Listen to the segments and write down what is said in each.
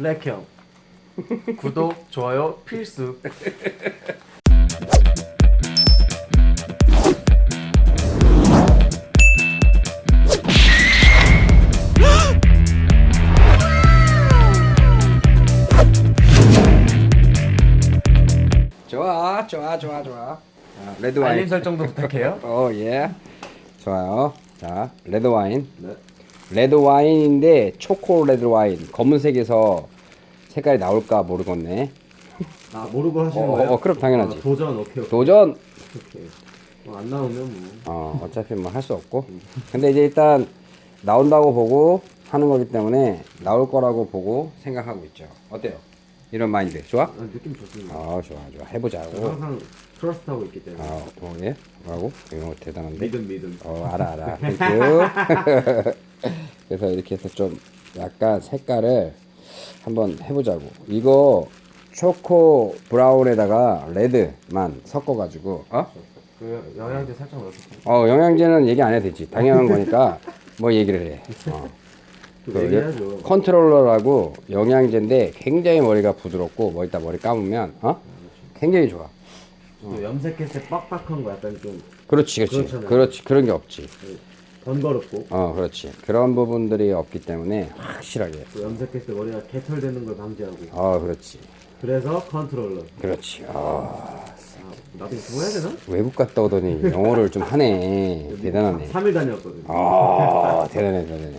블랙형 구독 좋아요 필수. 좋아 좋아 좋아 좋아. 자, 레드 알림 와인. 설정도 부탁해요. 어예. 좋아요. 자 레드 와인. 네. 레드 와인인데 초코 레드 와인. 검은색에서 색깔이 나올까 모르겠네. 아 모르고 하시는 어, 거예요? 어, 그럼 당연하지. 아, 도전 오케이 오케이. 도전! 오케이. 어, 안 나오면 뭐. 어 어차피 뭐 할 수 없고. 근데 이제 일단 나온다고 보고 하는 거기 때문에 나올 거라고 보고 생각하고 있죠. 어때요? 이런 마인드. 좋아? 아, 느낌 좋습니다. 아 좋아 좋아. 해보자고 항상 trust하고 있기 때문에. 아, 어, 예? 뭐라고? 이거 대단한데? 믿음 믿음. 어, 알아, 알아. Thank you. 그래서 이렇게 해서 좀 약간 색깔을 한번 해보자고. 이거 초코 brown에다가 red만 섞어가지고, 어? 그 영양제 살짝 넣었어요 어, 영양제는 얘기 안 해도 되지. 당연한 거니까 뭐 얘기를 해. 어. 그 컨트롤러라고 영양제인데 굉장히 머리가 부드럽고 뭐 이따 머리 감으면, 어? 굉장히 좋아. 또 염색했을 때 빡빡한 거 약간 좀 그렇지, 그렇지. 그렇잖아요. 그렇지. 그런 게 없지. 번거롭고 어, 그렇지. 그런 부분들이 없기 때문에 확실하게. 또 염색했을 때 머리가 개털되는 걸 방지하고 어, 그렇지. 그래서 컨트롤러 그렇지. 아, 아, 나도 이거 해야 되나? 외국 갔다 오더니 영어를 좀 하네. 대단하네. 3일 다녔거든 아, 대단해, 대단해.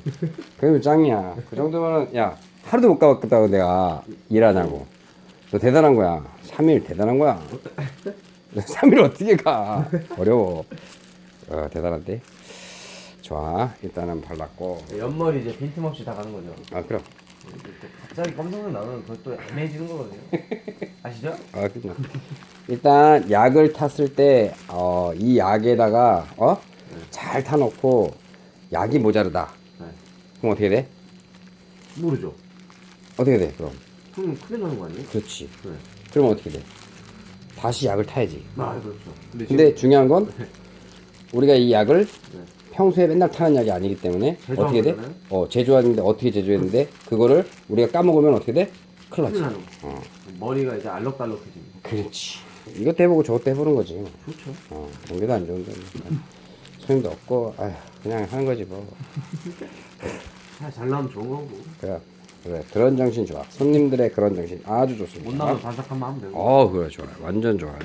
그럼 짱이야. 그 정도면은, 야, 하루도 못 가봤다고 내가 일하냐고. 너 대단한 거야. 3일 대단한 거야. 3일 어떻게 가? 어려워. 어, 대단한데? 좋아. 일단은 발랐고. 옆머리 이제 빈틈없이 다 가는 거죠 아, 그럼. 갑자기 검정색 나면 그것도 애매해지는 거거든요 아시죠? 아, 그죠. 일단 약을 탔을 때, 어, 이 약에다가, 어? 잘 타놓고, 약이 모자르다. 네. 그럼 어떻게 돼? 모르죠 어떻게 돼, 그럼? 그럼 큰일 나는 거 아니에요? 그렇지. 네. 그럼 어떻게 돼? 다시 약을 타야지. 아 그렇죠 근데, 근데 중요한 건, 우리가 이 약을 네. 평소에 맨날 타는 약이 아니기 때문에, 어떻게 돼? 거잖아요? 어, 제조하는데 어떻게 제조했는데, 그거를 우리가 까먹으면 어떻게 돼? 큰일 나지. 어, 머리가 이제 알록달록해집니다 그렇지. 이것도 해보고 저것도 해보는 거지. 좋죠 어, 공기도 안 좋은데. 손님도 없고, 아휴, 그냥 하는 거지 뭐. 잘, 잘 나오면 좋은 거고 그래, 그래, 그런 정신 좋아. 손님들의 그런 정신 아주 좋습니다. 못 나오면 반삭하면 하면 되고 어, 그래, 좋아요. 완전 좋아요.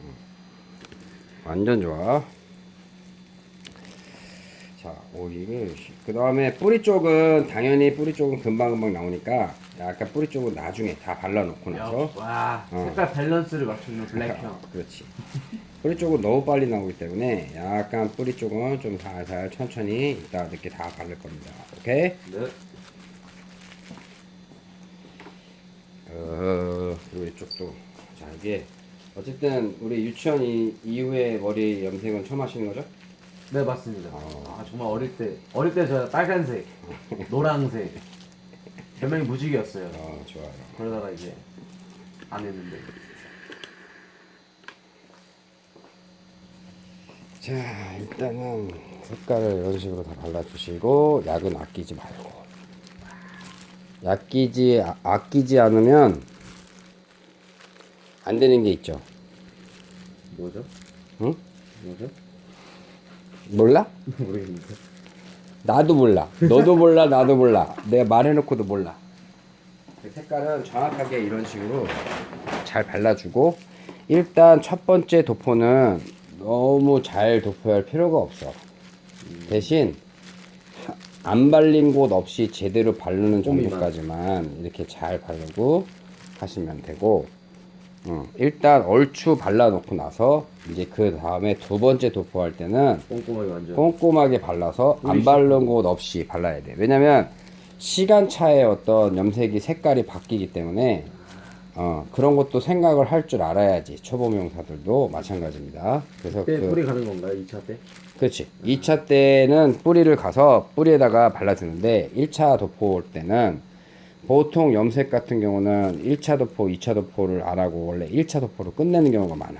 음. 완전 좋아. 자, 오, 이게, 그 다음에 뿌리 쪽은, 당연히 뿌리 쪽은 금방금방 나오니까, 약간 뿌리 쪽은 나중에 다 발라놓고 나서, 야, 와 어. 색깔 밸런스를 맞추는 블랙형 그렇지. 뿌리 쪽은 너무 빨리 나오기 때문에, 약간 뿌리 쪽은 좀 살살 천천히 이따 늦게 다 바를 겁니다. 오케이? 네 어, 그리고 이쪽도. 자, 이게, 어쨌든, 우리 유치원 이, 이후에 머리 염색은 처음 하시는 거죠? 네 맞습니다. 어. 아 정말 어릴 때 어릴 때저 빨간색, 노란색 별명이 무지개였어요. 어, 좋아요. 그러다가 이제 안 했는데 자, 일단은 색깔을 이런 식으로 다 발라주시고, 약은 아끼지 말고. 아끼지, 아, 아끼지 않으면 안 되는 게 있죠. 뭐죠? 응? 뭐죠? 몰라? 모르겠는데. 나도 몰라. 너도 몰라, 나도 몰라. 내가 말해놓고도 몰라. 그 색깔은 정확하게 이런 식으로 잘 발라주고, 일단 첫 번째 도포는 너무 잘 도포할 할 필요가 없어. 대신 하- 안 발린 곳 없이 제대로 바르는. 정도까지만 이렇게 잘 바르고 하시면 되고, 음, 일단 얼추 발라놓고 나서 이제 그 다음에 두 번째 도포할 때는 꼼꼼하게 완전. 꼼꼼하게 발라서 안 바른 곳 없이 발라야 돼. 왜냐면 시간 차에 어떤 염색이 색깔이 바뀌기 때문에 어, 그런 것도 생각을 할 줄 알아야지. 초보 미용사들도 마찬가지입니다. 그래서 그때 그, 뿌리 가는 건가요? 2차 때? 그렇지. 2차 때는 뿌리를 가서 뿌리에다가 발라주는데 1차 도포 올 때는 보통 염색 같은 경우는 1차 도포, 2차 도포를 안 하고 원래 1차 도포로 끝내는 경우가 많아.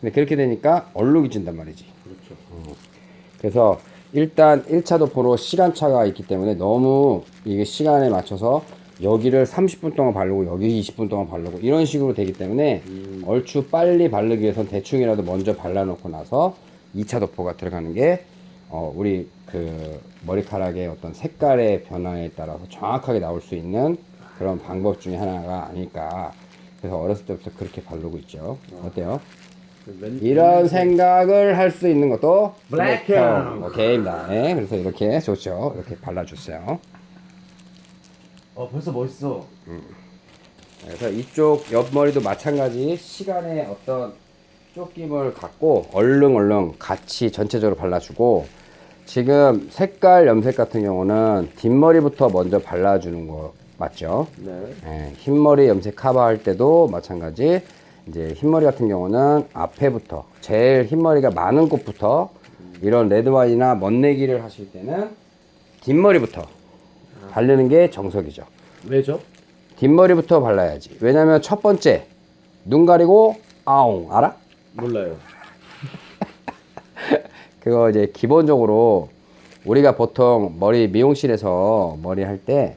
근데 그렇게 되니까 얼룩이 진단 말이지. 그렇죠. 그래서 일단 1차 도포로 시간차가 있기 때문에 너무 이게 시간에 맞춰서 여기를 30분 동안 바르고 여기 20분 동안 바르고 이런 식으로 되기 때문에 얼추 빨리 바르기 위해선 대충이라도 먼저 발라놓고 나서 2차 도포가 들어가는 게 어, 우리 그 머리카락의 어떤 색깔의 변화에 따라서 정확하게 나올 수 있는 그런 방법 중에 하나가 아닐까. 그래서 어렸을 때부터 그렇게 바르고 있죠. 어때요? 이런 생각을 할 수 있는 것도 블랙형. 오케이입니다. 네, 그래서 이렇게 좋죠. 이렇게 발라주세요. 어 벌써 멋있어. 그래서 이쪽 옆머리도 마찬가지 시간의 어떤 쫓김을 갖고 얼른 같이 전체적으로 발라주고 지금 색깔 염색 같은 경우는 뒷머리부터 먼저 발라주는 거 맞죠? 네. 예, 흰머리 염색 커버할 때도 마찬가지 이제 흰머리 같은 경우는 앞에부터 제일 흰머리가 많은 곳부터 이런 레드와인이나 멋내기를 하실 때는 뒷머리부터 바르는 게 정석이죠. 왜죠? 뒷머리부터 발라야지. 왜냐면 첫 번째 눈 가리고 아웅 알아? 몰라요. 그거 이제 기본적으로 우리가 보통 머리 미용실에서 머리 할 때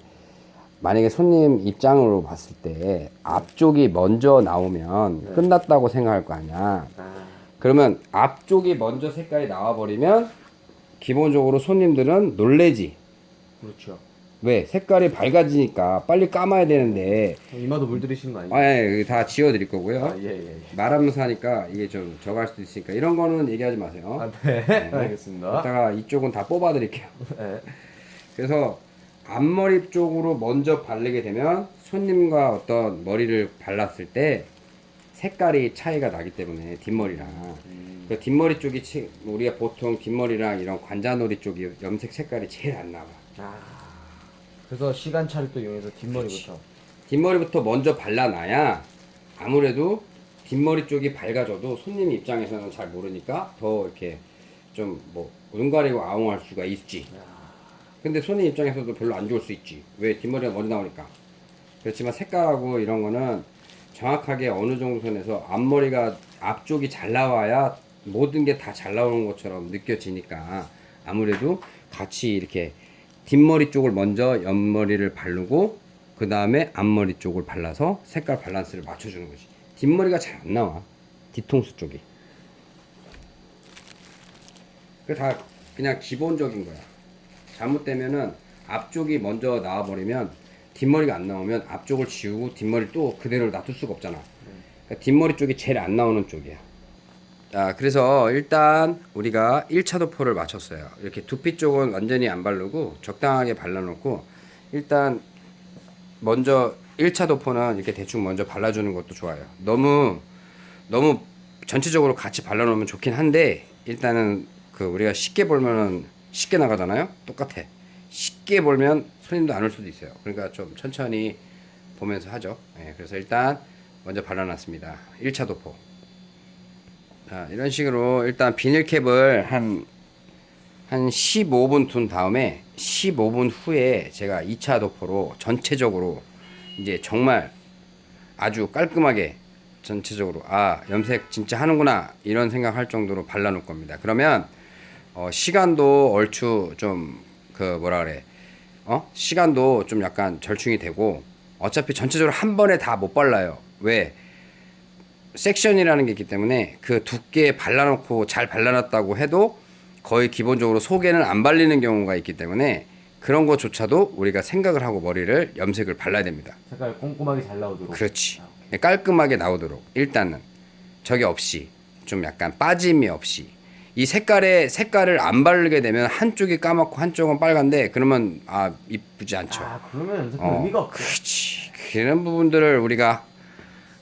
만약에 손님 입장으로 봤을 때 앞쪽이 먼저 나오면 끝났다고 생각할 거 아니야. 아. 그러면 앞쪽이 먼저 색깔이 나와 버리면 기본적으로 손님들은 놀래지. 그렇죠. 왜? 색깔이 밝아지니까 빨리 감아야 되는데 이마도 물 들이시는 거 아니에요? 아예 다 지워 드릴 거고요. 아, 예, 예. 예. 말하면서 하니까 이게 좀 적할 수도 있으니까 이런 거는 얘기하지 마세요. 아, 네. 알겠습니다. 이따가 이쪽은 다 뽑아 드릴게요. 네. 그래서 앞머리 쪽으로 먼저 바르게 되면 손님과 어떤 머리를 발랐을 때 색깔이 차이가 나기 때문에 뒷머리랑 음. 그 뒷머리 쪽이 치- 우리가 보통 뒷머리랑 이런 관자놀이 쪽이 염색 색깔이 제일 안 나와. 아. 그래서 시간차를 또 이용해서 뒷머리부터. 뒷머리부터 먼저 발라놔야 아무래도 뒷머리 쪽이 밝아져도 손님 입장에서는 잘 모르니까 더 이렇게 좀 뭐 눈 가리고 아웅할 수가 있지. 근데 손님 입장에서도 별로 안 좋을 수 있지. 왜 뒷머리가 먼저 나오니까. 그렇지만 색깔하고 이런 거는 정확하게 어느 정도 선에서 앞머리가 앞쪽이 잘 나와야 모든 게 다 잘 나오는 것처럼 느껴지니까 아무래도 같이 이렇게 뒷머리 쪽을 먼저 옆머리를 바르고 그 다음에 앞머리 쪽을 발라서 색깔 밸런스를 맞춰주는 거지. 뒷머리가 잘 안 나와. 뒤통수 쪽이. 그 다 그냥 기본적인 거야. 잘못되면은 앞쪽이 먼저 나와버리면 뒷머리가 안 나오면 앞쪽을 지우고 뒷머리 또 그대로 놔둘 수가 없잖아. 그러니까 뒷머리 쪽이 제일 안 나오는 쪽이야. 자, 그래서 일단 우리가 1차 도포를 마쳤어요. 이렇게 두피 쪽은 완전히 안 바르고 적당하게 발라놓고 일단 먼저 1차 도포는 이렇게 대충 먼저 발라주는 것도 좋아요. 너무 너무 전체적으로 같이 발라놓으면 좋긴 한데 일단은 그 우리가 쉽게 볼면은 쉽게 나가잖아요. 똑같아. 쉽게 볼면 손님도 안 올 수도 있어요. 그러니까 좀 천천히 보면서 하죠. 예, 그래서 일단 먼저 발라놨습니다. 1차 도포. 자, 이런 식으로 일단 비닐캡을 한, 한 15분 둔 다음에 15분 후에 제가 2차 도포로 전체적으로 이제 정말 아주 깔끔하게 전체적으로 아 염색 진짜 하는구나 이런 생각할 정도로 발라 놓을 겁니다. 그러면 어, 시간도 얼추 좀 그 뭐라 그래 어 시간도 좀 약간 절충이 되고 어차피 전체적으로 한 번에 다 못 발라요. 왜 섹션이라는 게 있기 때문에 그 두께 발라놓고 잘 발라놨다고 해도 거의 기본적으로 속에는 안 발리는 경우가 있기 때문에 그런 것조차도 우리가 생각을 하고 머리를 염색을 발라야 됩니다. 색깔 꼼꼼하게 잘 나오도록. 그렇지. 아, 오케이. 깔끔하게 나오도록 일단은 저게 없이 좀 약간 빠짐이 없이 이 색깔에 색깔을 안 바르게 되면 한쪽이 까맣고 한쪽은 빨간데 그러면 아 이쁘지 않죠. 아, 그러면 염색 어, 의미가 없죠. 그렇지. 그런 부분들을 우리가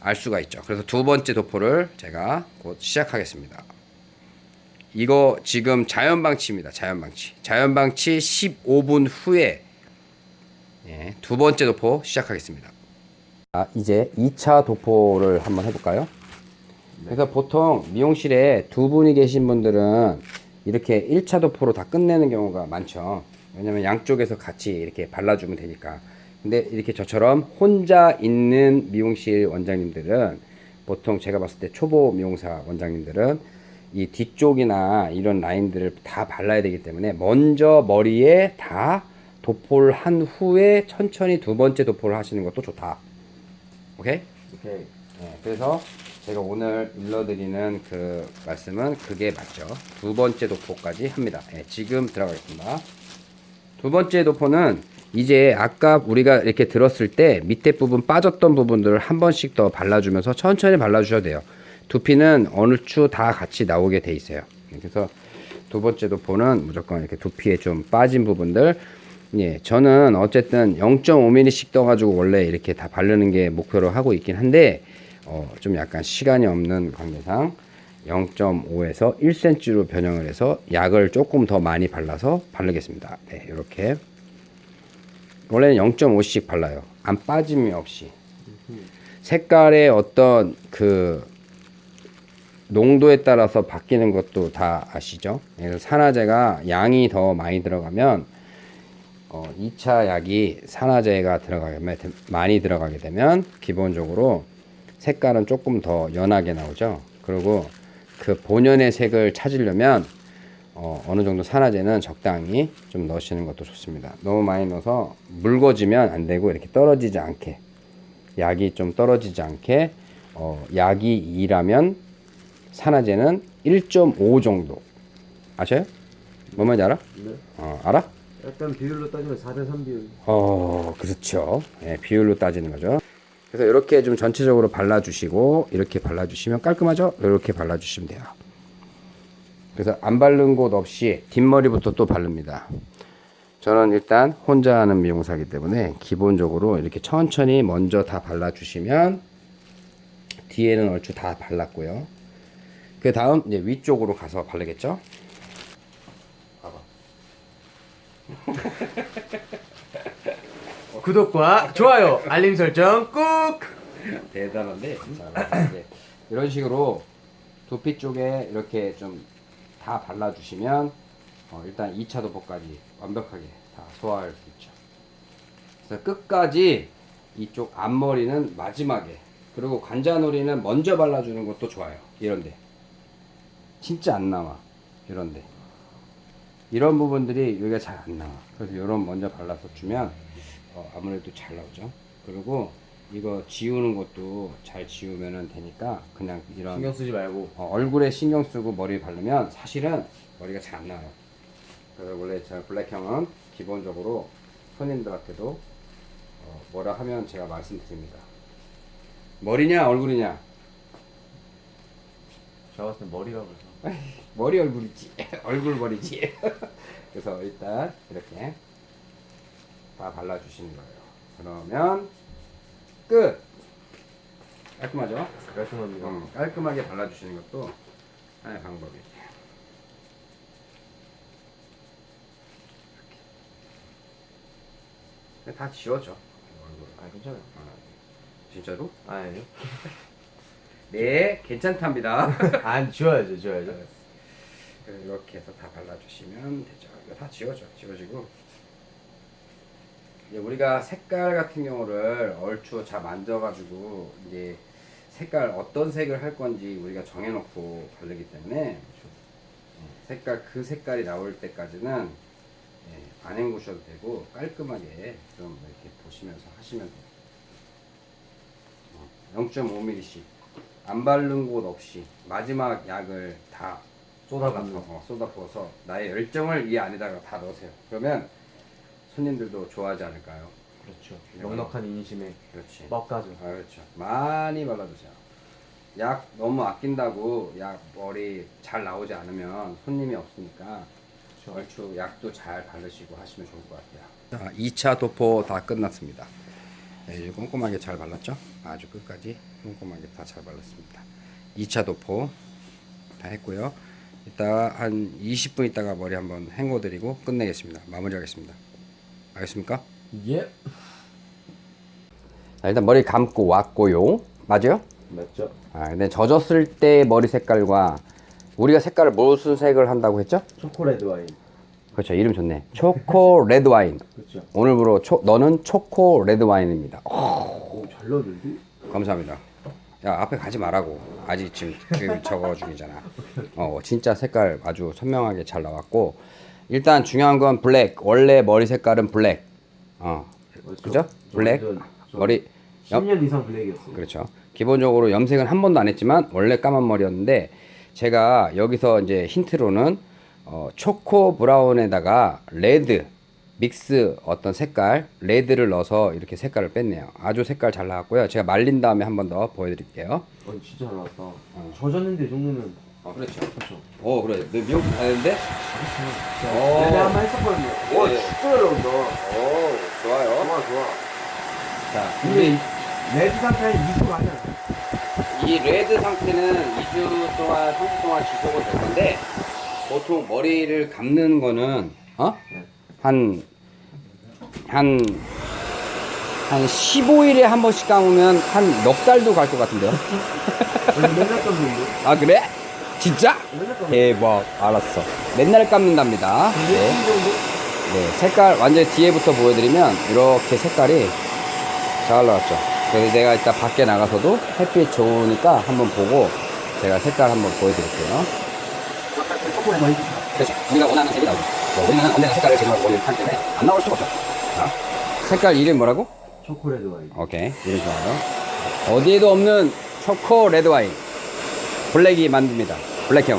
알 수가 있죠. 그래서 두 번째 도포를 제가 곧 시작하겠습니다. 이거 지금 자연방치입니다. 자연방치. 자연방치 15분 후에 예, 두 번째 도포 시작하겠습니다. 아, 이제 2차 도포를 한번 해볼까요? 그래서 보통 미용실에 두 분이 계신 분들은 이렇게 1차 도포로 다 끝내는 경우가 많죠. 왜냐면 양쪽에서 같이 이렇게 발라주면 되니까. 근데 이렇게 저처럼 혼자 있는 미용실 원장님들은 보통 제가 봤을 때 초보 미용사 원장님들은 이 뒤쪽이나 이런 라인들을 다 발라야 되기 때문에 먼저 머리에 다 도포를 한 후에 천천히 두 번째 도포를 하시는 것도 좋다. 오케이? 오케이. 네, 그래서 제가 오늘 일러드리는 그 말씀은 그게 맞죠. 두 번째 도포까지 합니다. 네, 지금 들어가겠습니다. 두 번째 도포는 이제 아까 우리가 이렇게 들었을 때 밑에 부분 빠졌던 부분들을 한 번씩 더 발라주면서 천천히 발라주셔도 돼요. 두피는 어느 추 다 같이 나오게 돼 있어요. 그래서 두 번째 도포는 무조건 이렇게 두피에 좀 빠진 부분들 예, 저는 어쨌든 0.5mm씩 떠가지고 원래 이렇게 다 바르는 게 목표로 하고 있긴 한데 어, 좀 약간 시간이 없는 관계상 0.5에서 1cm로 변형을 해서 약을 조금 더 많이 발라서 바르겠습니다. 네, 이렇게 원래는 0.5씩 발라요. 안 빠짐이 없이 색깔의 어떤 그 농도에 따라서 바뀌는 것도 다 아시죠? 그래서 산화제가 양이 더 많이 들어가면 어, 2차 약이 산화제가 들어가면 많이 들어가게 되면 기본적으로 색깔은 조금 더 연하게 나오죠. 그리고 그 본연의 색을 찾으려면 어, 어느 정도 산화제는 적당히 좀 넣으시는 것도 좋습니다. 너무 많이 넣어서 묽어지면 안 되고 이렇게 떨어지지 않게 약이 좀 떨어지지 않게 어, 약이 2라면 산화제는 1.5 정도 아셔요? 뭔 말인지 알아? 네. 어, 알아? 약간 비율로 따지면 4대 3 비율. 어, 그렇죠. 예, 비율로 따지는 거죠. 그래서 이렇게 좀 전체적으로 발라주시고 이렇게 발라주시면 깔끔하죠? 이렇게 발라주시면 돼요. 그래서 안 바른 곳 없이 뒷머리부터 또 바릅니다. 저는 일단 혼자 하는 미용사기 때문에 기본적으로 이렇게 천천히 먼저 다 발라주시면 뒤에는 얼추 다 발랐고요. 그 다음 이제 위쪽으로 가서 바르겠죠? 봐봐. 구독과 좋아요, 알림 설정 꾹. 대단한데 자, 이제 이런 식으로 두피 쪽에 이렇게 좀 다 발라주시면 어, 일단 2차 도포까지 완벽하게 다 소화할 수 있죠. 그래서 끝까지 이쪽 앞머리는 마지막에 그리고 관자놀이는 먼저 발라주는 것도 좋아요. 이런데 진짜 안 나와 이런데 이런 부분들이 여기가 잘 안 나와. 그래서 이런 먼저 발라서 주면 어, 아무래도 잘 나오죠. 그리고 이거 지우는 것도 잘 지우면 되니까 그냥 이런 신경 쓰지 말고. 어, 얼굴에 신경 쓰고 머리 바르면 사실은 머리가 잘 안 나와요. 그래서 원래 제가 블랙형은 기본적으로 손님들한테도 어, 뭐라 하면 제가 말씀드립니다. 머리냐 얼굴이냐? 제가 봤을 땐 머리가 벌써. 머리 얼굴이지 얼굴 머리지. 그래서 일단 이렇게 다 발라주시는 거예요. 그러면 끝. 깔끔하죠? 깔끔합니다. 음, 깔끔하게 발라주시는 것도 하나의 방법이에요. 이렇게. 다 지워져. 아 괜찮아요. 아, 진짜로? 아, 아니요. 네, 괜찮답니다. 안 지워야죠, 지워야죠. 그래서 이렇게 해서 다 발라주시면 되죠. 이거 다 지워져, 지워지고. 우리가 색깔 같은 경우를 얼추 잘 만져가지고 이제 색깔 어떤 색을 할 건지 우리가 정해놓고 바르기 때문에 예, 색깔 그 색깔이 나올 때까지는 예, 안 헹구셔도 되고 깔끔하게 좀 이렇게 보시면서 하시면 돼요. 0.5mm씩 안 바른 곳 없이 마지막 약을 다. 쏟아서 어, 쏟아부어서 나의 열정을 이 안에다가 다 넣으세요. 그러면 손님들도 좋아하지 않을까요? 그렇죠. 넉넉한 인심에 그렇지. 먹가죠. 아, 그렇죠. 많이 발라주세요. 약 너무 아낀다고 약 머리 잘 나오지 않으면 손님이 없으니까 그렇죠. 얼추 약도 잘 바르시고 하시면 좋을 것 같아요. 자, 2차 도포 다 끝났습니다. 네, 이제 꼼꼼하게 잘 발랐죠? 아주 끝까지 꼼꼼하게 다 잘 발랐습니다. 2차 도포 다 했고요. 이따 한 20분 있다가 머리 한번 헹궈드리고 끝내겠습니다. 마무리하겠습니다. 알겠습니까? 예. 자, 일단 머리 감고 왔고요. 맞아요? 맞죠? 아, 근데 젖었을 때 머리 색깔과 우리가 색깔을 무슨 색을 한다고 했죠? 초콜릿 와인. 그렇죠. 이름 좋네. 초코 red 와인. 그렇죠. 오늘부로 초, 너는 초코 red 와인입니다. 어, 오, 잘 넣었는데? 감사합니다. 야 앞에 가지 말라고. 아직 지금 그 적어 중이잖아. 어 진짜 색깔 아주 선명하게 잘 나왔고 일단 중요한 건 black. 원래 머리 색깔은 black. 어. 그죠? black. 머리 10년 이상 black이었어요. 그렇죠. 기본적으로 염색은 한 번도 안 했지만 원래 까만 머리였는데 제가 여기서 이제 힌트로는 어, 초코 brown에다가 red mix 어떤 색깔 red를 넣어서 이렇게 색깔을 뺐네요. 아주 색깔 잘 나왔고요. 제가 말린 다음에 한 번 더 보여드릴게요. 어, 진짜 잘 나왔다. 젖었는데 이 정도면 어 그렇죠. 그렇죠. 오 그래. 너 미국 다녔는데? 그렇죠. 오. 내가 한번 했었거든요. 와 네. 진짜 잘 나온다. 오 좋아요. 좋아 좋아. 자 근데 이 red 상태는 2주 아니야. 이 red 상태는 2주 동안, 3주 동안 지속은 될 건데, 보통 머리를 감는 거는, 어? 네. 한, 한, 한 15일에 한 번씩 감으면 한 넉 달도 갈 것 같은데요? 원래 맨날 감는데. 아, 그래? 진짜? 대박. 알았어. 맨날 감는답니다. 네. 네, 색깔 완전 뒤에부터 보여드리면 이렇게 색깔이 잘 나왔죠. 그래서 내가 이따 밖에 나가서도 햇빛 좋으니까 한번 보고 제가 색깔 한번 보여드릴게요. 그렇죠. 우리가 원하는 색이 나오죠. 뭐 우리는 언제나 색깔을 보이는 하기 때문에 안 나올 수가 없죠. 자, 색깔 이름 뭐라고? 초콜릿 와인. 오케이, 이름 좋아요. 어디에도 없는 초코 레드 와인. 블랙이 만듭니다. 블랙형.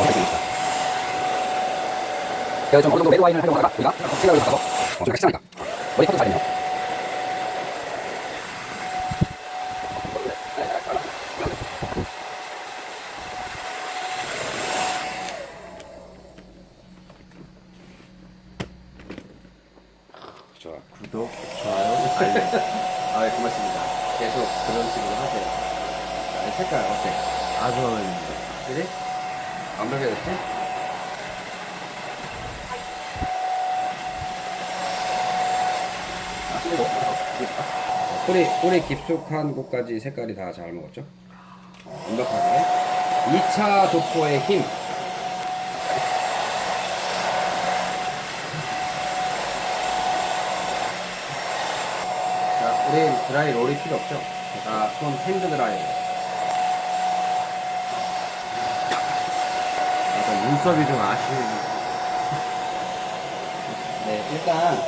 어떻습니까? 제가 좀 어느 정도 레드 와인을 하려고 하다가 우리가 생각을 하고 어, 좀 같이 하니까 머리 커도 잘했네요. 좋아. 구독, 좋아요, 알림. 아, 고맙습니다. 계속 그런 식으로 하세요. 자, 이 색깔 어때? 아주 마음에 듭니다. 그래? 완벽해졌지? 뿌리, 뿌리 깊숙한 곳까지 색깔이 다 잘 먹었죠? 완벽하게. 2차 도포의 힘. 자, 우린 드라이 롤이 필요 없죠? 자, 손 hand 드라이. 약간 눈썹이 좀 아쉬운. 네, 일단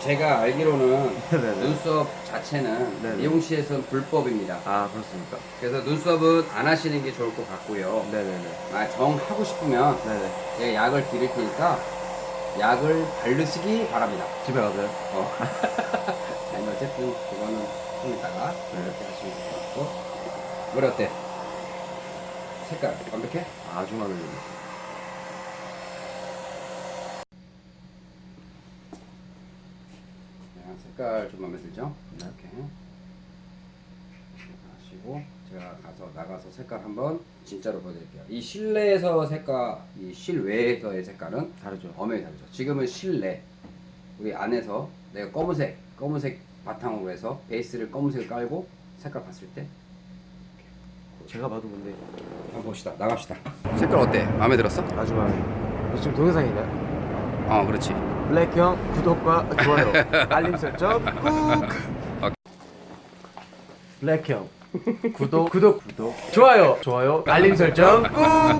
제가 알기로는 네네. 눈썹 자체는 네네. 미용실에서는 불법입니다. 아 그렇습니까? 그래서 눈썹은 안 하시는 게 좋을 것 같고요. 네네네. 아, 정 하고 싶으면 네네. 제가 약을 드릴 테니까 약을 바르시기 바랍니다. 집에 가세요. 어. 아니 어쨌든 그거는 좀 이따가 네. 이렇게 하시면 될 것 같고 머리 어때? 색깔 완벽해? 아주 마음에 듭니다. 자, 색깔 좀 마음에 들죠? 이렇게 하시고 제가 가서 나가서 색깔 한번 진짜로 보여드릴게요. 이 실내에서 색깔, 이 실외에서의 색깔은 다르죠. 엄연히 다르죠. 지금은 실내, 우리 안에서 내가 검은색, 검은색 바탕으로 해서 베이스를 검은색을 깔고 색깔 봤을 때 제가 봐도 근데 한번 봅시다. 나갑시다. 색깔 어때? 마음에 들었어? 아주 마음에 듭니다. 지금 동영상인가요? 어, 그렇지. 블랙형 구독과 좋아요, 알림 설정 꾹. 블랙형 구독 구독 구독 좋아요 좋아요 알림 설정 꾹.